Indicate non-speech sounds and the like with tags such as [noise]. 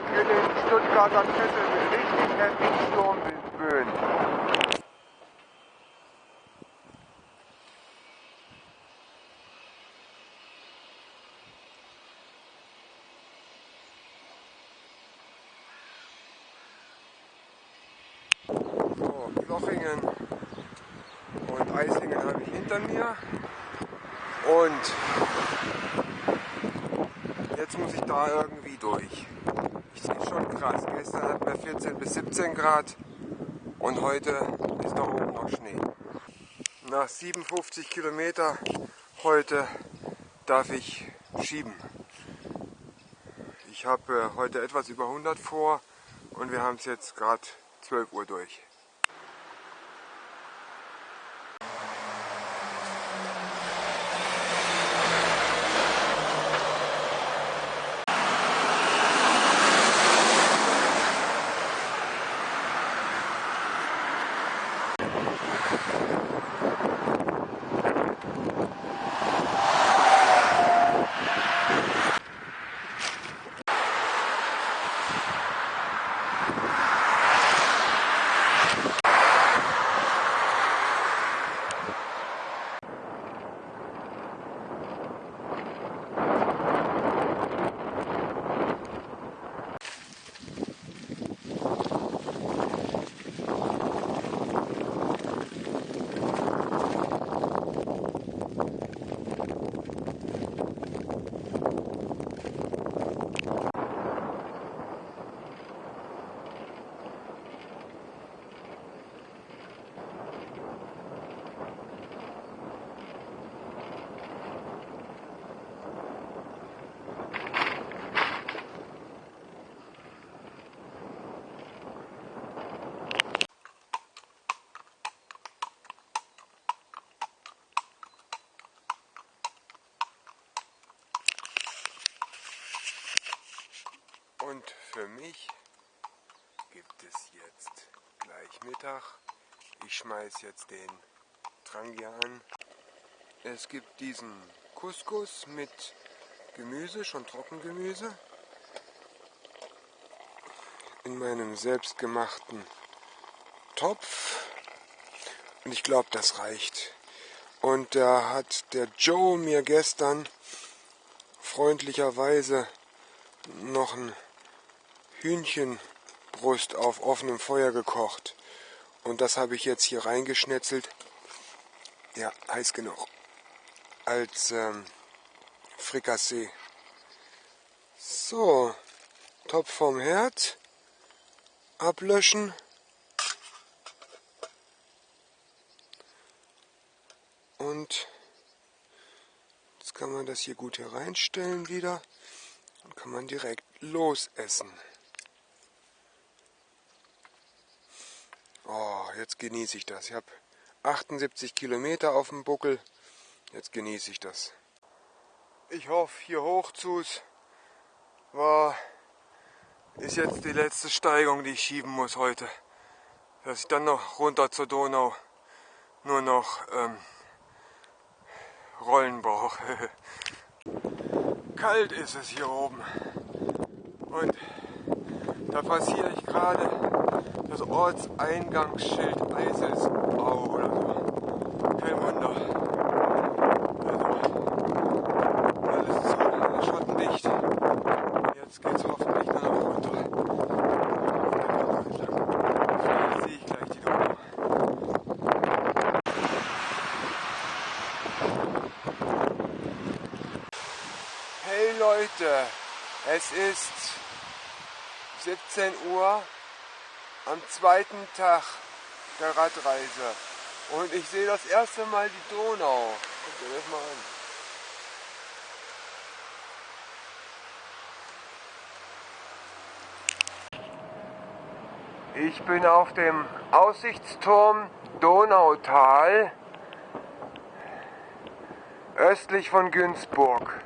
zurück in den Stuttgarter Kessel mit richtig heftigen Sturmböen. So, Lochingen und Eisingen habe ich hinter mir. Und jetzt muss ich da irgendwie durch. Ich ist schon krass. Gestern hatten wir 14 bis 17 Grad und heute ist da oben noch Schnee. Nach 57 Kilometer heute darf ich schieben. Ich habe äh, heute etwas über 100 vor und wir haben es jetzt gerade 12 Uhr durch. Und für mich gibt es jetzt gleich Mittag. Ich schmeiß jetzt den Trangia an. Es gibt diesen Couscous mit Gemüse, schon Trockengemüse. In meinem selbstgemachten Topf. Und ich glaube, das reicht. Und da hat der Joe mir gestern freundlicherweise noch ein Hühnchenbrust auf offenem Feuer gekocht. Und das habe ich jetzt hier reingeschnetzelt. Ja, heiß genug. Als ähm, Frikassee. So, Topf vom Herd. Ablöschen. Und jetzt kann man das hier gut hier reinstellen wieder. Und kann man direkt losessen. Oh, jetzt genieße ich das. Ich habe 78 Kilometer auf dem Buckel. Jetzt genieße ich das. Ich hoffe, hier hoch zu's war, ist jetzt die letzte Steigung, die ich schieben muss heute. Dass ich dann noch runter zur Donau nur noch ähm, Rollen brauche. [laughs] Kalt ist es hier oben. Und da passiere ich gerade das Ortseingangsschild Eiselsbau oder so. Kein Wunder. Also, alles zu, schottendicht. Jetzt geht's hoffentlich nur noch runter. Vielleicht sehe ich gleich die Donau. Hey Leute, es ist 17 Uhr am zweiten Tag der Radreise. Und ich sehe das erste Mal die Donau. Guckt euch das mal an. Ich bin auf dem Aussichtsturm Donautal östlich von Günzburg.